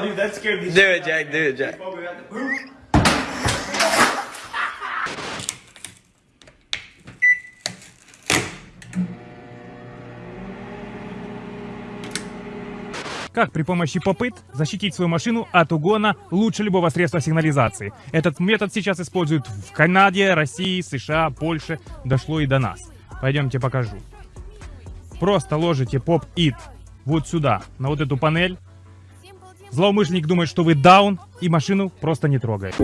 No, dude, that scared me. Do it, Jack. Do it, Jack. Как при помощи попыт защитить свою машину от угона лучше любого средства сигнализации? Этот метод сейчас используют в Канаде, России, США, Польше. Дошло и до нас. Пойдемте покажу. Просто ложите поп-ит вот сюда, на вот эту панель. Злоумышленник думает, что вы даун, и машину просто не трогает.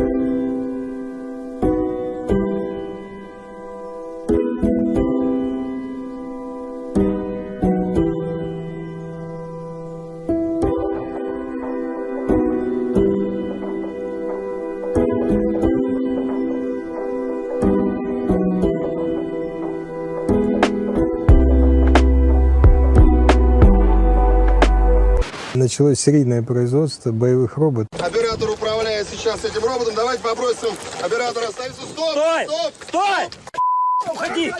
Началось серийное производство боевых роботов. Оператор управляет сейчас этим роботом. Давайте попросим оператора остановиться. Стоп! Стой! Стоп! Стой! Уходи!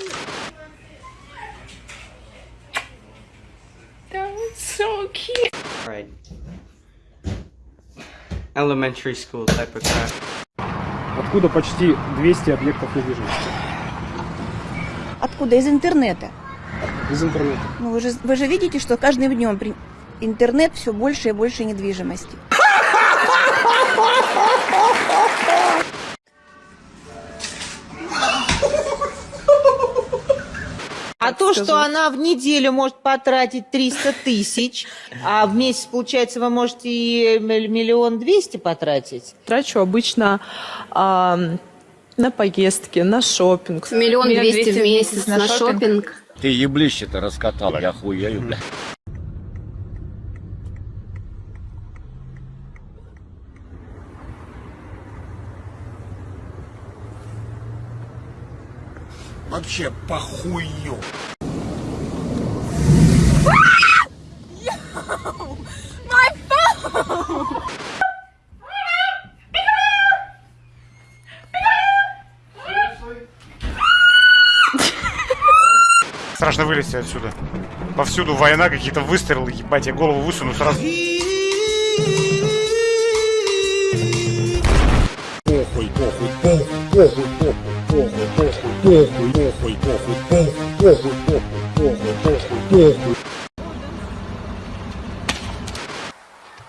That was so cute. Right. Elementary school type of crap. откуда почти 200 объектов недвижимости Откуда? Из интернета. из интернета. Ну, вы же, вы же видите, что каждым днем при... интернет все больше и больше недвижимости. А то, что она в неделю может потратить 300 тысяч, а в месяц, получается, вы можете и миллион двести потратить. Трачу обычно а, на поездки, на шопинг. Миллион двести в месяц на шопинг. Ты еблище-то раскатал, я хуею, бля. Вообще похую. Страшно вылезти отсюда. Повсюду война, какие-то выстрелы, ебать, я голову высуну сразу. Похуй, похуй, похуй, похуй, похуй, похуй, похуй, похуй, похуй.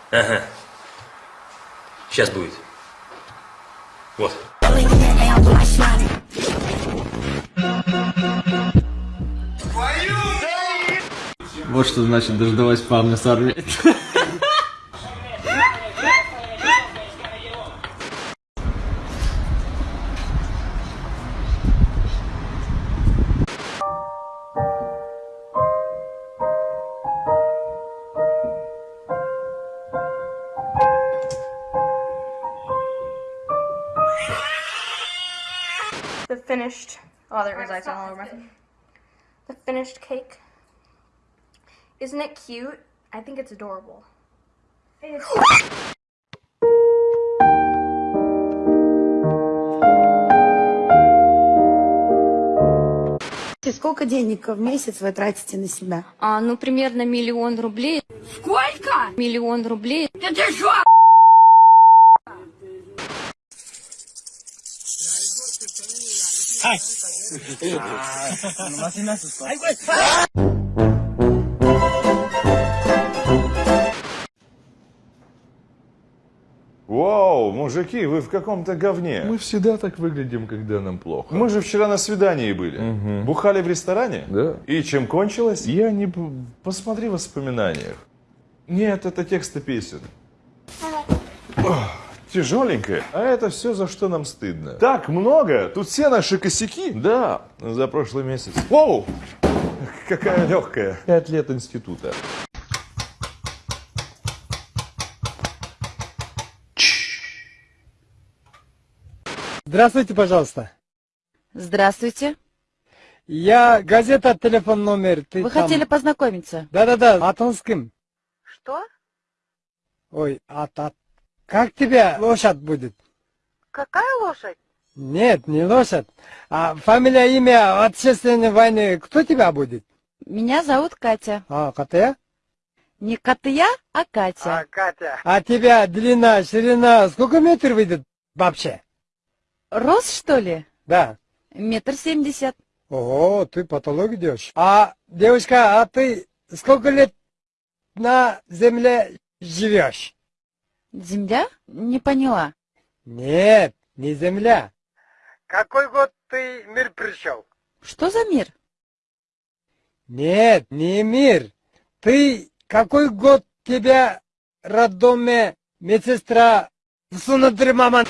Ага. Сейчас будет. Вот. Вот что значит дождалась парня с. The finished. Oh, there is ice all over my. The finished cake. Isn't it cute? I think it's adorable. Сколько денег в месяц вы тратите на себя? А, ну, примерно миллион рублей. Сколько? Миллион рублей. Вау, мужики, вы в каком-то говне. Мы всегда так выглядим, когда нам плохо. Мы же вчера на свидании были. Бухали в ресторане? Да. И чем кончилось? Я не... Посмотри в воспоминаниях. Нет, это тексты песен. Тяжеленькое. А это все, за что нам стыдно. Так много. Тут все наши косяки. Да, за прошлый месяц. Воу! Какая легкая. Пять лет института. Здравствуйте, пожалуйста. Здравствуйте. Я газета, телефон номер. Ты Вы там- хотели познакомиться? Да-да-да, Атонским. Что? Ой, от, от. Как тебя лошадь будет? Какая лошадь? Нет, не лошадь. А фамилия, имя, отечественной войны, кто тебя будет? Меня зовут Катя. А, Катя? Не Катя, а Катя. А, Катя. А тебя длина, ширина, сколько метров выйдет вообще? Рост, что ли? Да. Метр семьдесят. Ого, ты потолок идешь. А, девушка, а ты сколько лет на земле живешь? Земля? Не поняла. Нет, не земля. Какой год ты в мир пришел? Что за мир? Нет, не мир. Ты какой год тебя роддоме медсестра всунула мама